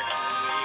aquí.